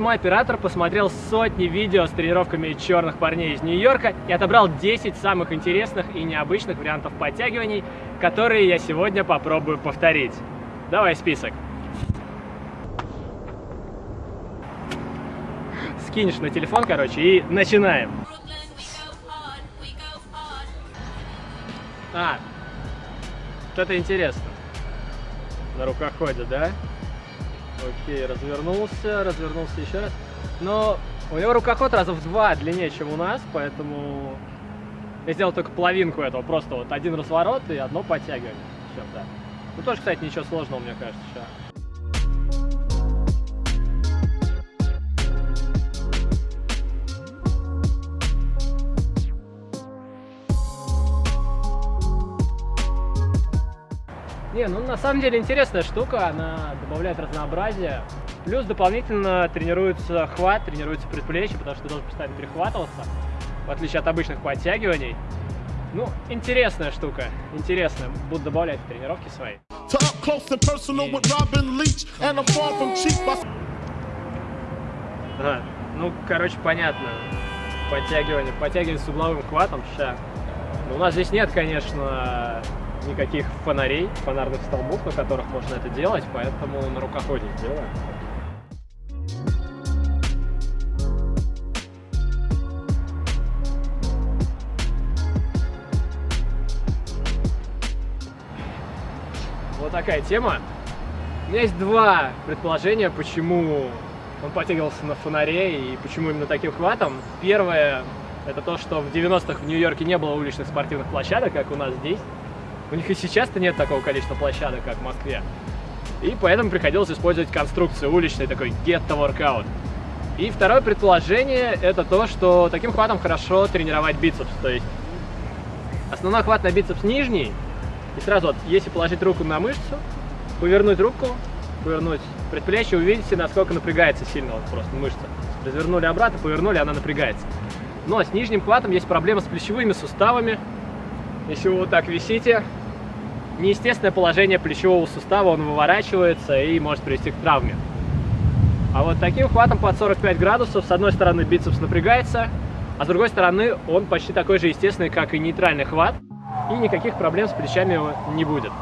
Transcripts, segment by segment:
Мой оператор посмотрел сотни видео с тренировками черных парней из Нью-Йорка и отобрал 10 самых интересных и необычных вариантов подтягиваний, которые я сегодня попробую повторить. Давай список. Скинешь на телефон, короче, и начинаем. А, что-то интересно. На рукоходе, да? Окей, развернулся, развернулся еще раз. Но у него рукоход раза в два длиннее, чем у нас, поэтому я сделал только половинку этого. Просто вот один разворот и одно подтягивание. Все, да. Ну тоже, кстати, ничего сложного, мне кажется, сейчас. Не, ну на самом деле интересная штука, она добавляет разнообразие. Плюс дополнительно тренируется хват, тренируется предплечье, потому что ты должен постоянно перехватываться, в отличие от обычных подтягиваний. Ну, интересная штука, интересная. Буду добавлять в тренировки свои. Ага, ну, короче, понятно. Подтягивание, подтягивание с угловым хватом, ща. Но у нас здесь нет, конечно, никаких фонарей, фонарных столбов, на которых можно это делать, поэтому на рукоходе сделаем. Вот такая тема. У меня есть два предположения, почему он подтягивался на фонаре и почему именно таким хватом. Первое, это то, что в 90-х в Нью-Йорке не было уличных спортивных площадок, как у нас здесь. У них и сейчас-то нет такого количества площадок, как в Москве. И поэтому приходилось использовать конструкцию уличной, такой workout. И второе предположение, это то, что таким хватом хорошо тренировать бицепс. То есть основной хват на бицепс нижний, и сразу вот, если положить руку на мышцу, повернуть руку, повернуть предплечье, увидите, насколько напрягается сильно вот просто мышца. Развернули обратно, повернули, она напрягается. Но с нижним хватом есть проблема с плечевыми суставами. Если вы вот так висите, неестественное положение плечевого сустава, он выворачивается и может привести к травме. А вот таким хватом под 45 градусов, с одной стороны бицепс напрягается, а с другой стороны он почти такой же естественный, как и нейтральный хват, и никаких проблем с плечами не будет.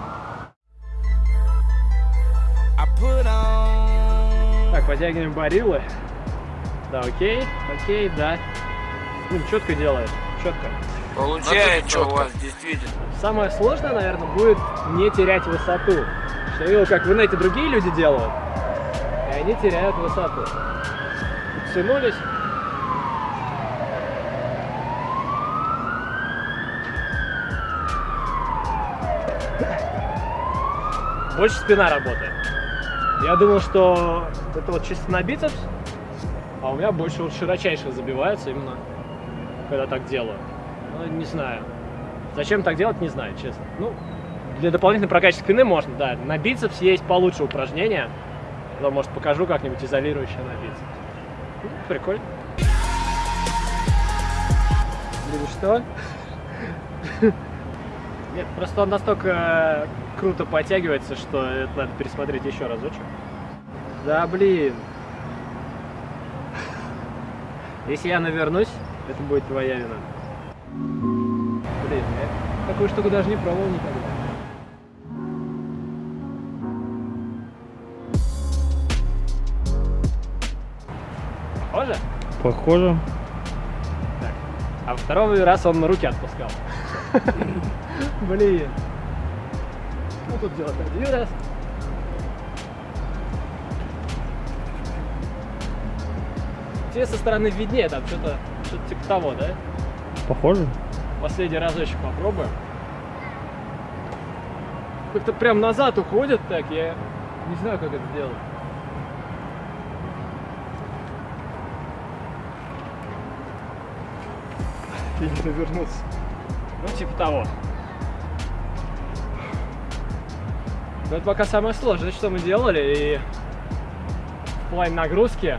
Так, подтягиваем барилы. Да, окей, окей, да. Ну, четко делает, четко. Получается у вас действительно. Самое сложное, наверное, будет не терять высоту. Я видел, как в инете другие люди делают, и они теряют высоту. Подтянулись. Больше спина работает. Я думал, что это вот чисто на бицепс, а у меня больше вот широчайших забивается именно, когда так делаю. Ну, не знаю. Зачем так делать, не знаю, честно. Ну, для дополнительной прокачки спины можно, да. На бицепс есть получше упражнения. Но, может, покажу как-нибудь изолирующее на бицепс. Ну, прикольно. Или что? Нет, просто он настолько э, круто подтягивается, что это надо пересмотреть еще разочек. Да, блин. Если я навернусь, это будет твоя вина. Блин, я такую штуку даже не пробовал никогда. Похоже? Похоже. Так. А второй раз он на руки отпускал. Блин. Ну тут делать один раз. Тебе со стороны виднее, там что-то что, -то, типа того, да? Похоже. Последний разочек попробуем. Как-то прям назад уходит так, я не знаю, как это сделать. И не навернуться. Ну, типа того. Но это пока самое сложное, что мы делали, и в плане нагрузки.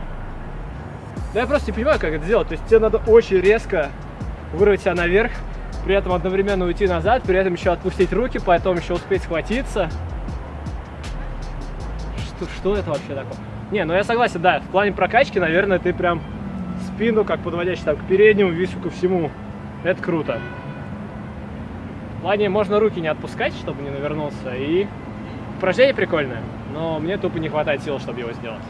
Да я просто не понимаю, как это сделать. То есть тебе надо очень резко вырвать себя наверх, при этом одновременно уйти назад, при этом еще отпустить руки, потом еще успеть схватиться. Что, что это вообще такое? Не, ну я согласен, да, в плане прокачки, наверное, ты прям спину, как подводящий там к переднему, вису ко всему. Это круто. В плане можно руки не отпускать, чтобы не навернулся, и упражнение прикольное, но мне тупо не хватает сил, чтобы его сделать.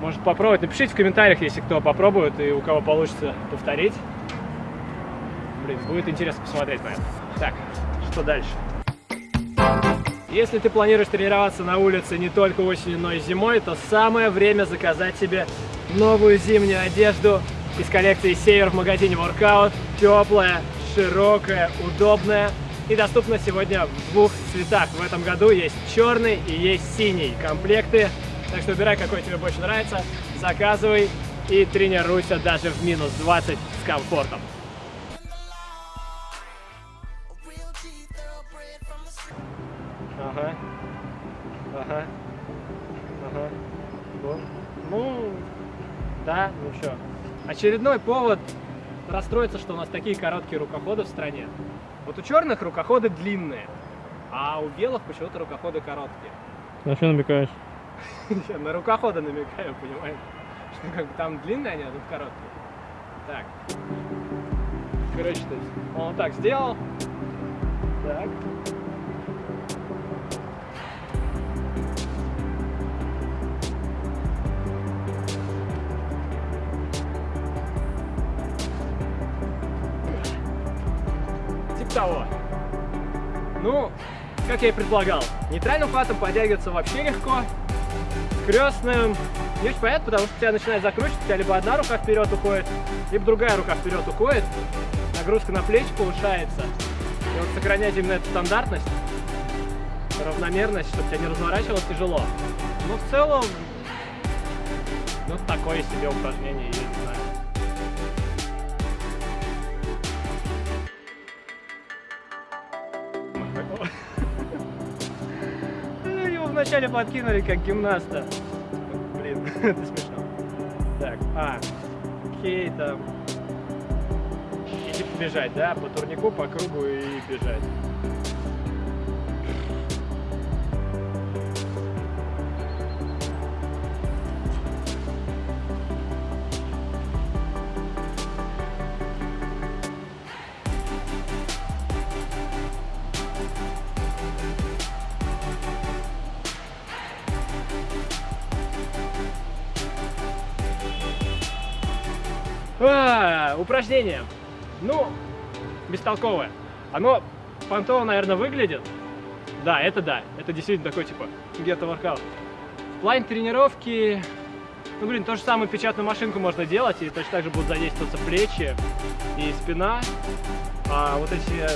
Может попробовать, напишите в комментариях, если кто попробует и у кого получится повторить. Блин, будет интересно посмотреть на это. Так, что дальше? Если ты планируешь тренироваться на улице не только осенью, но и зимой, то самое время заказать себе новую зимнюю одежду из коллекции Север в магазине Workout. Теплая, широкая, удобная и доступна сегодня в двух цветах. В этом году есть черный и есть синий комплекты. Так что выбирай, какой тебе больше нравится, заказывай и тренируйся даже в минус 20 с комфортом. Ага. Ага. Ага. Вот. Ну, да, ну что. Очередной повод расстроиться, что у нас такие короткие рукоходы в стране. Вот у черных рукоходы длинные, а у белых почему-то рукоходы короткие. На что намекаешь? Я на рукоходы намекаю, понимаешь? Что как бы там длинные они, а тут короткие. Так. Короче, то есть он вот так сделал. Так. Того. Ну, как я и предполагал, нейтральным хватом подтягиваться вообще легко. Крестным не очень понятно, потому что тебя начинает закручивать, у тебя либо одна рука вперед уходит, либо другая рука вперед уходит, нагрузка на плечи повышается. И вот сохранять именно эту стандартность, равномерность, чтобы тебя не разворачивало, тяжело. Но в целом, ну такое себе упражнение, вначале подкинули как гимнаста. Блин, это смешно. Так, а, окей, там. И типа бежать, да? По турнику, по кругу и бежать. А, упражнение. Ну, бестолковое. Оно понтово, наверное, выглядит. Да, это да. Это действительно такой, типа, гетто воркаут. В плане тренировки... Ну, блин, то же самое печатную машинку можно делать, и точно так же будут задействоваться плечи и спина. А вот эти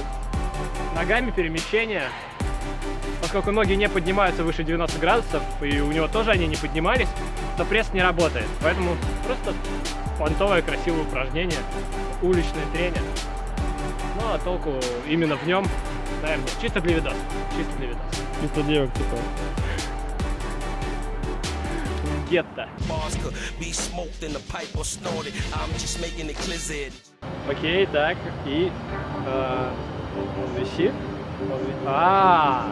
ногами перемещения, поскольку ноги не поднимаются выше 90 градусов, и у него тоже они не поднимались, то пресс не работает. Поэтому просто понтовое красивое упражнение, уличный тренер. Ну, а толку именно в нем, наверное, чисто для видоса. Чисто для видоса. Чисто девок, типа. Гетто. Окей, так, и... э, висит. Он ви- А,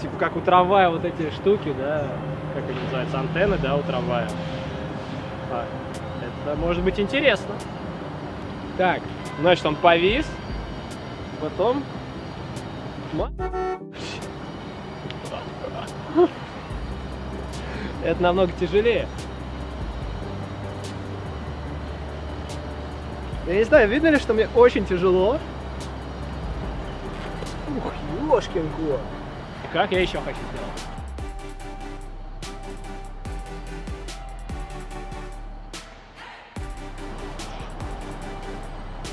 Типа как у трамвая вот эти штуки, да, как они называются, антенны, да, у трамвая. А, это может быть интересно. Так, значит, он повис, потом... Это намного тяжелее. Я не знаю, видно ли, что мне очень тяжело? Ух, ёшкин кот. Как я еще хочу сделать?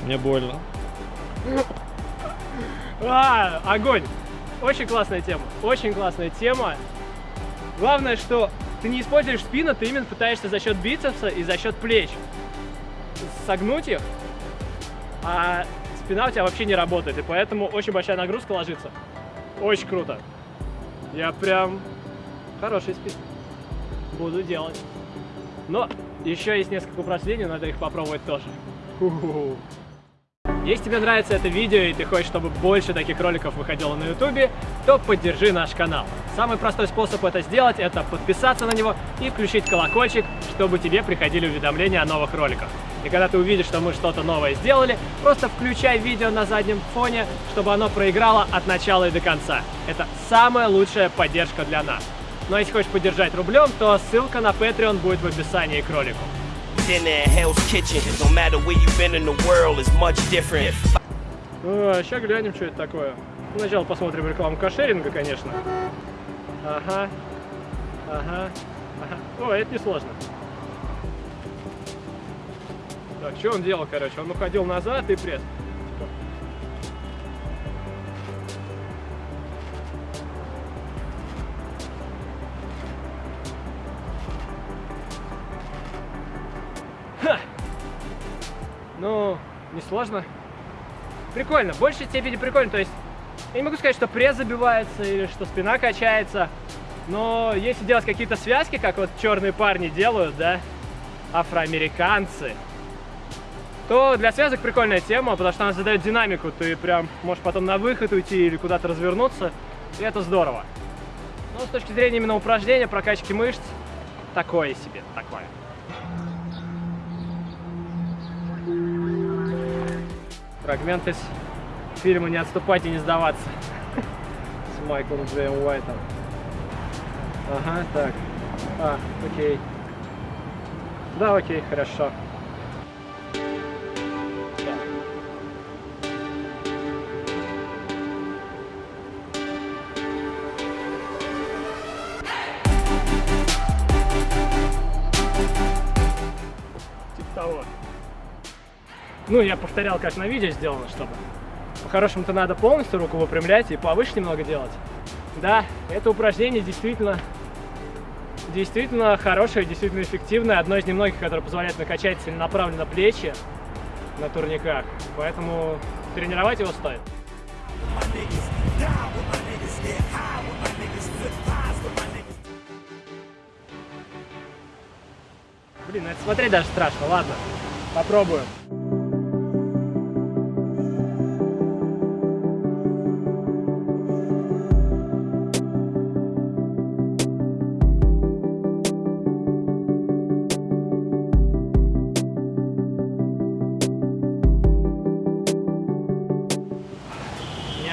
Мне больно. А, огонь! Очень классная тема. Очень классная тема. Главное, что ты не используешь спину, ты именно пытаешься за счет бицепса и за счет плеч согнуть их, а спина у тебя вообще не работает, и поэтому очень большая нагрузка ложится. Очень круто. Я прям хороший спин. Буду делать. Но еще есть несколько упражнений, надо их попробовать тоже. Ху-ху-ху. Если тебе нравится это видео и ты хочешь, чтобы больше таких роликов выходило на ютубе, то поддержи наш канал. Самый простой способ это сделать, это подписаться на него и включить колокольчик, чтобы тебе приходили уведомления о новых роликах. И когда ты увидишь, что мы что-то новое сделали, просто включай видео на заднем фоне, чтобы оно проиграло от начала и до конца. Это самая лучшая поддержка для нас. Ну а если хочешь поддержать рублем, то ссылка на Patreon будет в описании к ролику. Dinner in Hell's Kitchen. No matter where you've been in the world, is much different. сейчас глянем, что это такое. Сначала посмотрим рекламу кошеринга, конечно. Ага. Ага. Ага. О, это несложно. Так, что он делал, короче? Он уходил назад и пресс. Ну, несложно. Прикольно, в большей степени прикольно. То есть, я не могу сказать, что пресс забивается или что спина качается. Но если делать какие-то связки, как вот черные парни делают, да, афроамериканцы, то для связок прикольная тема, потому что она задает динамику. Ты прям можешь потом на выход уйти или куда-то развернуться, и это здорово. Но с точки зрения именно упражнения, прокачки мышц, такое себе, такое. Фрагмент из фильма «Не отступать и не сдаваться» с Майклом Джеем Уайтом. Ага, так. А, окей. Да, окей, хорошо. Типа того. Ну, я повторял, как на видео сделано, чтобы. По-хорошему-то надо полностью руку выпрямлять и повыше немного делать. Да, это упражнение действительно, действительно хорошее, действительно эффективное. Одно из немногих, которое позволяет накачать целенаправленно плечи на турниках. Поэтому тренировать его стоит. Блин, это смотреть даже страшно. Ладно, попробуем.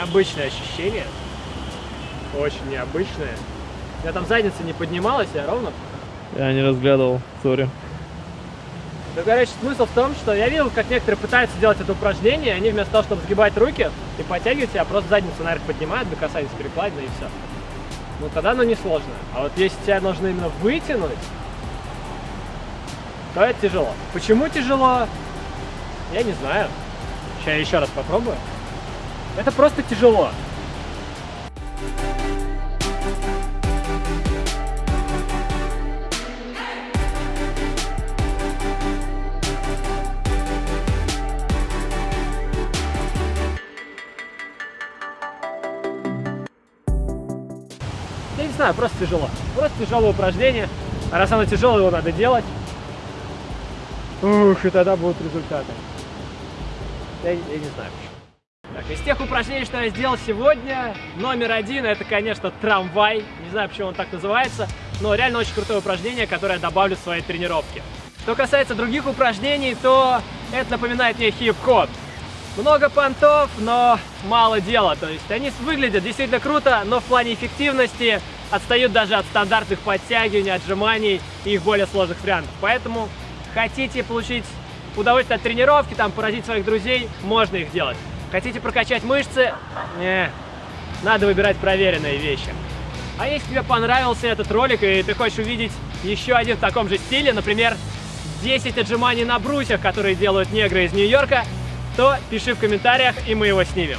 Необычное ощущение. Очень необычное. Меня там задница не поднималась, я ровно. Я не разглядывал, сори. Ну, короче, смысл в том, что я видел, как некоторые пытаются делать это упражнение, они вместо того, чтобы сгибать руки и подтягивать себя, просто задницу наверх поднимают до касания перекладины и все. Ну, тогда оно не сложно. А вот если тебя нужно именно вытянуть, то это тяжело. Почему тяжело? Я не знаю. Сейчас я еще раз попробую. Это просто тяжело. Я не знаю, просто тяжело. Просто тяжелое упражнение. А раз оно тяжелое, его надо делать. Ух, и тогда будут результаты. Я, я не знаю почему. Так, из тех упражнений, что я сделал сегодня, номер один, это, конечно, трамвай. Не знаю, почему он так называется, но реально очень крутое упражнение, которое я добавлю в свои тренировки. Что касается других упражнений, то это напоминает мне хип-хоп. Много понтов, но мало дела. То есть они выглядят действительно круто, но в плане эффективности отстают даже от стандартных подтягиваний, отжиманий и их более сложных вариантов. Поэтому хотите получить удовольствие от тренировки, там поразить своих друзей, можно их делать. Хотите прокачать мышцы? Не, надо выбирать проверенные вещи. А если тебе понравился этот ролик и ты хочешь увидеть еще один в таком же стиле, например, 10 отжиманий на брусьях, которые делают негры из Нью-Йорка, то пиши в комментариях, и мы его снимем.